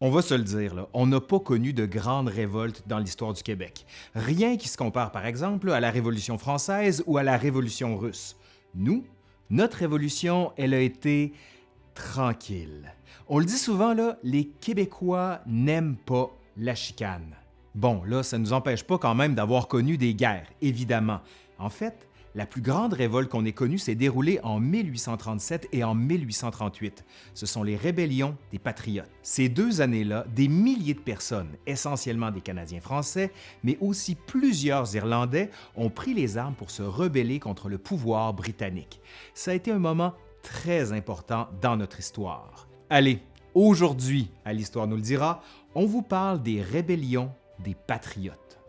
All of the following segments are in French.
On va se le dire, on n'a pas connu de grandes révoltes dans l'histoire du Québec. Rien qui se compare par exemple à la Révolution française ou à la Révolution russe. Nous, notre révolution, elle a été tranquille. On le dit souvent, les Québécois n'aiment pas la chicane. Bon, là, ça ne nous empêche pas quand même d'avoir connu des guerres, évidemment. En fait, la plus grande révolte qu'on ait connue s'est déroulée en 1837 et en 1838. Ce sont les rébellions des Patriotes. Ces deux années-là, des milliers de personnes, essentiellement des Canadiens français, mais aussi plusieurs Irlandais, ont pris les armes pour se rebeller contre le pouvoir britannique. Ça a été un moment très important dans notre histoire. Allez, aujourd'hui, à l'Histoire nous le dira, on vous parle des rébellions des Patriotes.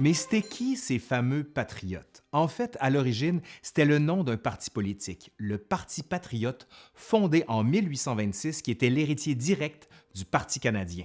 Mais c'était qui ces fameux patriotes? En fait, à l'origine, c'était le nom d'un parti politique, le Parti patriote, fondé en 1826, qui était l'héritier direct du Parti canadien.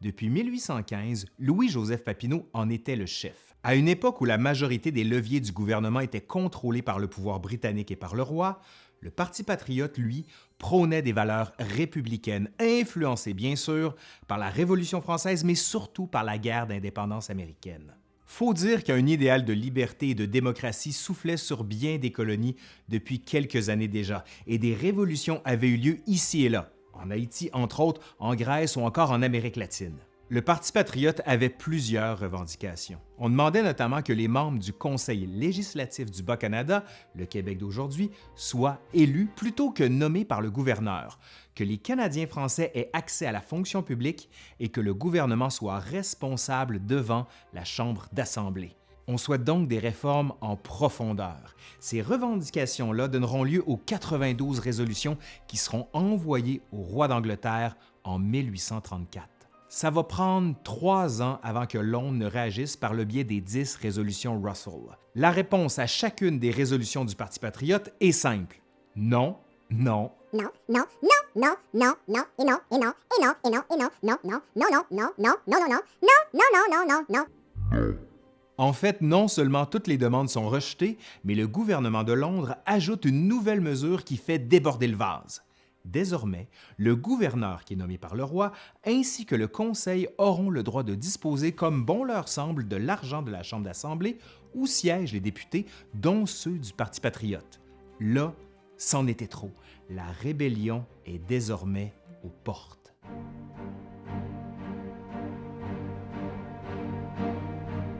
Depuis 1815, Louis-Joseph Papineau en était le chef. À une époque où la majorité des leviers du gouvernement étaient contrôlés par le pouvoir britannique et par le roi, le Parti patriote, lui, prônait des valeurs républicaines, influencées bien sûr par la Révolution française, mais surtout par la guerre d'indépendance américaine. Faut dire qu'un idéal de liberté et de démocratie soufflait sur bien des colonies depuis quelques années déjà, et des révolutions avaient eu lieu ici et là, en Haïti entre autres, en Grèce ou encore en Amérique latine. Le Parti patriote avait plusieurs revendications. On demandait notamment que les membres du Conseil législatif du Bas-Canada, le Québec d'aujourd'hui, soient élus plutôt que nommés par le gouverneur, que les Canadiens français aient accès à la fonction publique et que le gouvernement soit responsable devant la Chambre d'Assemblée. On souhaite donc des réformes en profondeur. Ces revendications-là donneront lieu aux 92 résolutions qui seront envoyées au roi d'Angleterre en 1834 ça va prendre trois ans avant que Londres ne réagisse par le biais des dix résolutions Russell. La réponse à chacune des résolutions du Parti patriote est simple. Non, non, non, non, non, non, non, non, et non, et non, et non, et non, et non, non, non, non, non, non, non, non, non, non, non, non, non, non, non, non. En fait, non seulement toutes les demandes sont rejetées, mais le gouvernement de Londres ajoute une nouvelle mesure qui fait déborder le vase. Désormais, le gouverneur qui est nommé par le roi ainsi que le conseil auront le droit de disposer comme bon leur semble de l'argent de la Chambre d'Assemblée où siègent les députés, dont ceux du Parti patriote. Là, c'en était trop. La rébellion est désormais aux portes.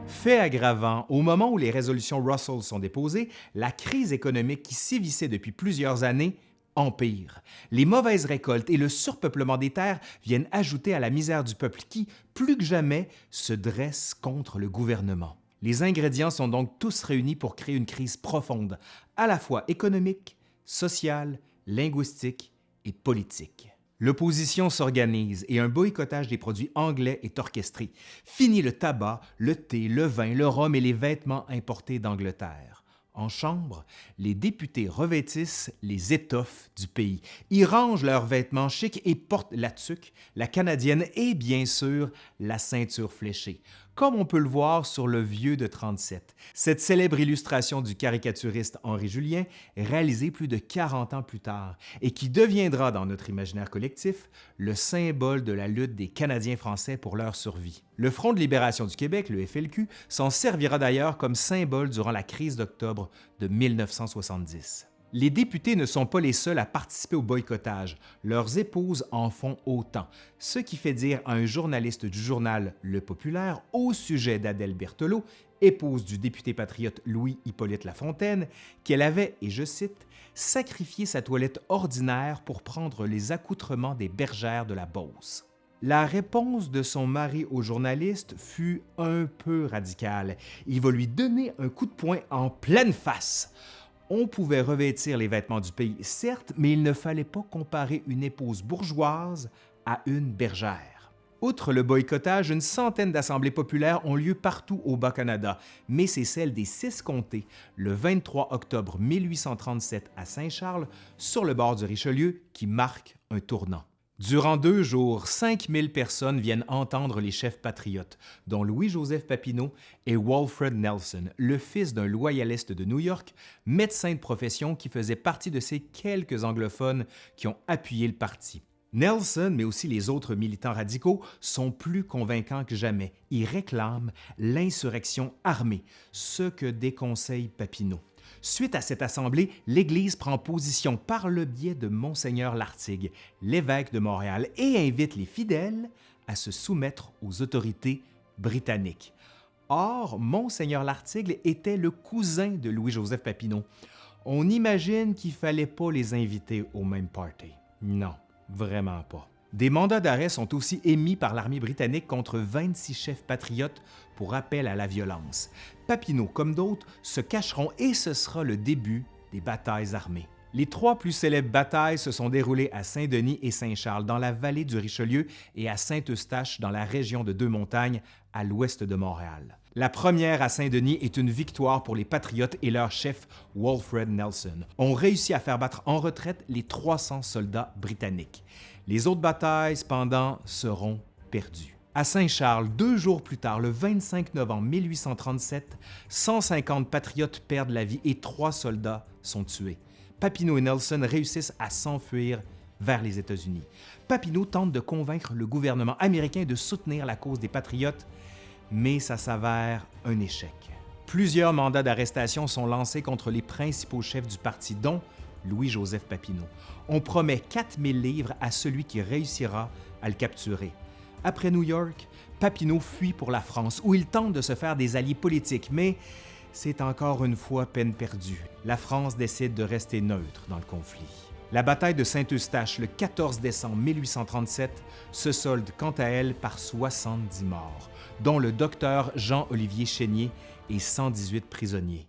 Fait aggravant, au moment où les résolutions Russell sont déposées, la crise économique qui sévissait depuis plusieurs années empire. Les mauvaises récoltes et le surpeuplement des terres viennent ajouter à la misère du peuple qui, plus que jamais, se dresse contre le gouvernement. Les ingrédients sont donc tous réunis pour créer une crise profonde, à la fois économique, sociale, linguistique et politique. L'opposition s'organise et un boycottage des produits anglais est orchestré. Fini le tabac, le thé, le vin, le rhum et les vêtements importés d'Angleterre. En chambre, les députés revêtissent les étoffes du pays. Ils rangent leurs vêtements chics et portent la tuque, la canadienne et bien sûr la ceinture fléchée, comme on peut le voir sur le Vieux de 37. Cette célèbre illustration du caricaturiste Henri Julien, réalisée plus de 40 ans plus tard et qui deviendra dans notre imaginaire collectif le symbole de la lutte des Canadiens français pour leur survie. Le Front de libération du Québec, le FLQ, s'en servira d'ailleurs comme symbole durant la crise d'octobre de 1970. Les députés ne sont pas les seuls à participer au boycottage, leurs épouses en font autant, ce qui fait dire à un journaliste du journal Le Populaire au sujet d'Adèle Berthelot, épouse du député patriote Louis-Hippolyte Lafontaine, qu'elle avait, et je cite, sacrifié sa toilette ordinaire pour prendre les accoutrements des bergères de la Beauce. La réponse de son mari au journaliste fut un peu radicale. Il va lui donner un coup de poing en pleine face. On pouvait revêtir les vêtements du pays, certes, mais il ne fallait pas comparer une épouse bourgeoise à une bergère. Outre le boycottage, une centaine d'assemblées populaires ont lieu partout au Bas-Canada, mais c'est celle des six comtés, le 23 octobre 1837 à Saint-Charles, sur le bord du Richelieu, qui marque un tournant. Durant deux jours, 5000 personnes viennent entendre les chefs patriotes, dont Louis-Joseph Papineau et Walfred Nelson, le fils d'un loyaliste de New York, médecin de profession qui faisait partie de ces quelques anglophones qui ont appuyé le parti. Nelson, mais aussi les autres militants radicaux, sont plus convaincants que jamais. Ils réclament l'insurrection armée, ce que déconseille Papineau. Suite à cette assemblée, l'Église prend position par le biais de Monseigneur Lartigue, l'évêque de Montréal, et invite les fidèles à se soumettre aux autorités britanniques. Or, Monseigneur Lartigue était le cousin de Louis-Joseph Papineau. On imagine qu'il ne fallait pas les inviter au même party. Non, vraiment pas. Des mandats d'arrêt sont aussi émis par l'armée britannique contre 26 chefs patriotes pour appel à la violence. Papineau, comme d'autres, se cacheront et ce sera le début des batailles armées. Les trois plus célèbres batailles se sont déroulées à Saint-Denis et Saint-Charles, dans la vallée du Richelieu, et à Saint-Eustache, dans la région de Deux-Montagnes, à l'ouest de Montréal. La première à Saint-Denis est une victoire pour les Patriotes et leur chef Walfred Nelson. ont réussi à faire battre en retraite les 300 soldats britanniques. Les autres batailles, cependant, seront perdues. À Saint-Charles, deux jours plus tard, le 25 novembre 1837, 150 patriotes perdent la vie et trois soldats sont tués. Papineau et Nelson réussissent à s'enfuir vers les États-Unis. Papineau tente de convaincre le gouvernement américain de soutenir la cause des patriotes, mais ça s'avère un échec. Plusieurs mandats d'arrestation sont lancés contre les principaux chefs du parti, dont Louis-Joseph Papineau. On promet 4000 livres à celui qui réussira à le capturer. Après New York, Papineau fuit pour la France, où il tente de se faire des alliés politiques, mais c'est encore une fois peine perdue. La France décide de rester neutre dans le conflit. La bataille de Saint-Eustache le 14 décembre 1837 se solde quant à elle par 70 morts, dont le docteur Jean-Olivier Chénier et 118 prisonniers.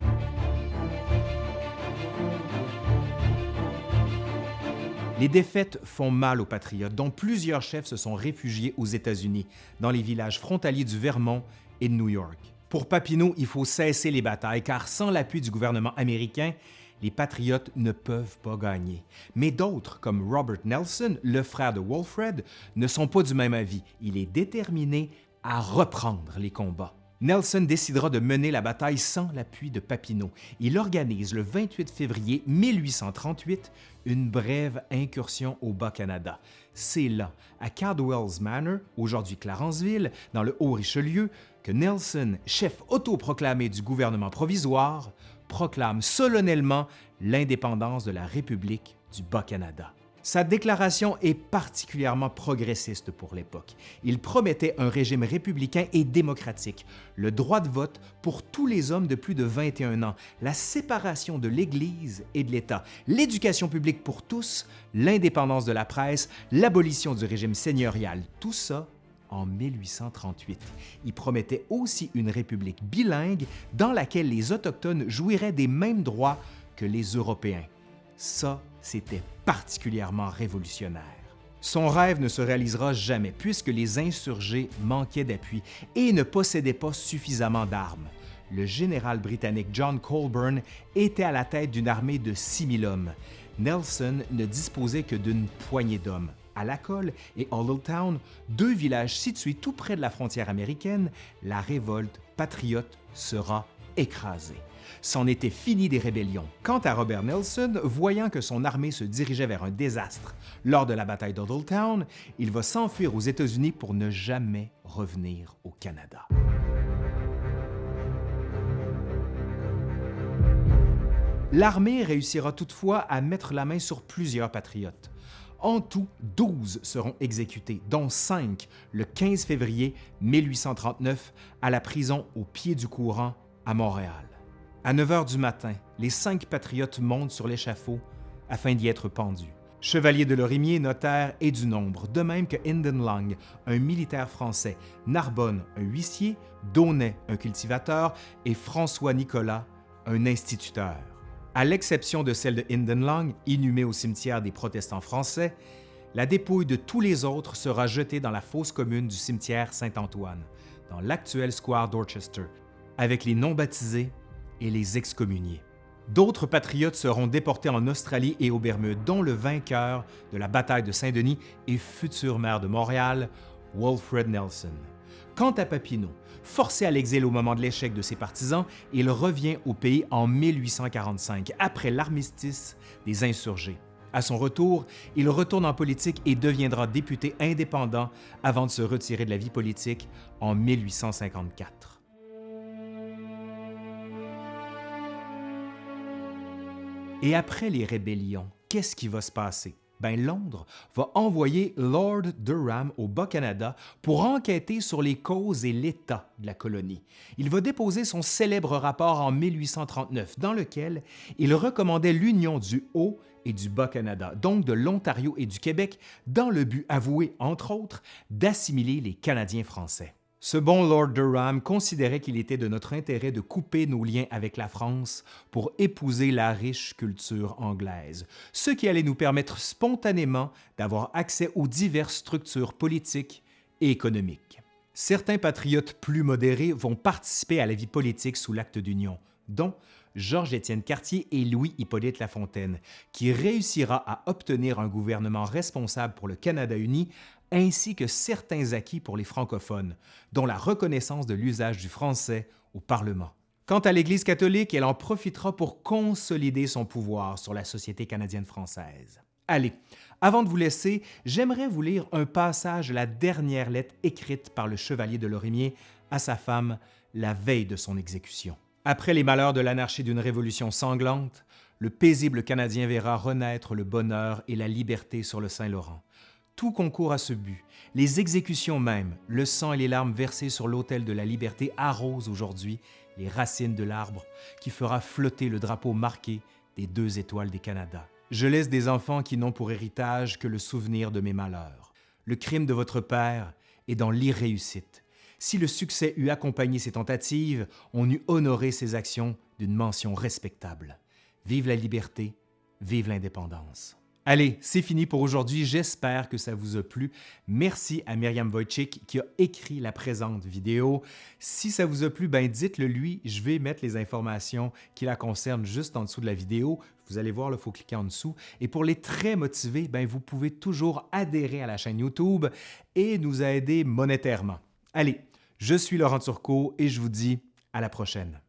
Les défaites font mal aux patriotes, dont plusieurs chefs se sont réfugiés aux États-Unis, dans les villages frontaliers du Vermont et de New York. Pour Papineau, il faut cesser les batailles, car sans l'appui du gouvernement américain, les patriotes ne peuvent pas gagner. Mais d'autres, comme Robert Nelson, le frère de Walfred, ne sont pas du même avis. Il est déterminé à reprendre les combats. Nelson décidera de mener la bataille sans l'appui de Papineau. Il organise le 28 février 1838 une brève incursion au Bas-Canada. C'est là, à Cardwell's Manor, aujourd'hui Clarenceville, dans le Haut-Richelieu, que Nelson, chef autoproclamé du gouvernement provisoire, proclame solennellement l'indépendance de la République du Bas-Canada. Sa déclaration est particulièrement progressiste pour l'époque. Il promettait un régime républicain et démocratique, le droit de vote pour tous les hommes de plus de 21 ans, la séparation de l'Église et de l'État, l'éducation publique pour tous, l'indépendance de la presse, l'abolition du régime seigneurial, tout ça en 1838. Il promettait aussi une république bilingue dans laquelle les Autochtones jouiraient des mêmes droits que les Européens. Ça, c'était particulièrement révolutionnaire. Son rêve ne se réalisera jamais puisque les insurgés manquaient d'appui et ne possédaient pas suffisamment d'armes. Le général britannique John Colborne était à la tête d'une armée de 6000 hommes. Nelson ne disposait que d'une poignée d'hommes. À Lacolle et Town, deux villages situés tout près de la frontière américaine, la révolte patriote sera écrasée. C'en était fini des rébellions. Quant à Robert Nelson, voyant que son armée se dirigeait vers un désastre lors de la bataille Town, il va s'enfuir aux États-Unis pour ne jamais revenir au Canada. L'armée réussira toutefois à mettre la main sur plusieurs patriotes. En tout, 12 seront exécutés, dont 5 le 15 février 1839 à la prison au pied du courant à Montréal. À 9 heures du matin, les cinq patriotes montent sur l'échafaud afin d'y être pendus. Chevalier de Lorimier, notaire et du nombre, de même que Hinden Lang, un militaire français, Narbonne, un huissier, Daunet, un cultivateur, et François Nicolas, un instituteur. À l'exception de celle de Hinden Lang, inhumée au cimetière des protestants français, la dépouille de tous les autres sera jetée dans la fosse commune du cimetière Saint-Antoine, dans l'actuel square Dorchester, avec les non-baptisés et les excommuniés. D'autres patriotes seront déportés en Australie et aux Bermudes, dont le vainqueur de la bataille de Saint-Denis et futur maire de Montréal, Wilfred Nelson. Quant à Papineau, forcé à l'exil au moment de l'échec de ses partisans, il revient au pays en 1845, après l'armistice des insurgés. À son retour, il retourne en politique et deviendra député indépendant avant de se retirer de la vie politique en 1854. Et après les rébellions, qu'est-ce qui va se passer? Ben, Londres va envoyer Lord Durham au Bas-Canada pour enquêter sur les causes et l'état de la colonie. Il va déposer son célèbre rapport en 1839 dans lequel il recommandait l'union du Haut et du Bas-Canada, donc de l'Ontario et du Québec, dans le but avoué, entre autres, d'assimiler les Canadiens français. Ce bon Lord Durham considérait qu'il était de notre intérêt de couper nos liens avec la France pour épouser la riche culture anglaise, ce qui allait nous permettre spontanément d'avoir accès aux diverses structures politiques et économiques. Certains patriotes plus modérés vont participer à la vie politique sous l'acte d'union, dont Georges-Étienne Cartier et Louis-Hippolyte Lafontaine, qui réussira à obtenir un gouvernement responsable pour le Canada uni ainsi que certains acquis pour les francophones, dont la reconnaissance de l'usage du français au Parlement. Quant à l'Église catholique, elle en profitera pour consolider son pouvoir sur la société canadienne-française. Allez, avant de vous laisser, j'aimerais vous lire un passage de la dernière lettre écrite par le chevalier de Lorimier à sa femme la veille de son exécution. Après les malheurs de l'anarchie d'une révolution sanglante, le paisible Canadien verra renaître le bonheur et la liberté sur le Saint-Laurent. Tout concourt à ce but. Les exécutions même, le sang et les larmes versés sur l'autel de la liberté arrosent aujourd'hui les racines de l'arbre qui fera flotter le drapeau marqué des deux étoiles des Canada. Je laisse des enfants qui n'ont pour héritage que le souvenir de mes malheurs. Le crime de votre père est dans l'irréussite. Si le succès eût accompagné ses tentatives, on eût honoré ses actions d'une mention respectable. Vive la liberté, vive l'indépendance. Allez, c'est fini pour aujourd'hui. J'espère que ça vous a plu. Merci à Myriam Wojcik qui a écrit la présente vidéo. Si ça vous a plu, ben dites-le lui. Je vais mettre les informations qui la concernent juste en dessous de la vidéo. Vous allez voir, il faut cliquer en dessous. Et pour les très motivés, ben vous pouvez toujours adhérer à la chaîne YouTube et nous aider monétairement. Allez, je suis Laurent Turcot et je vous dis à la prochaine.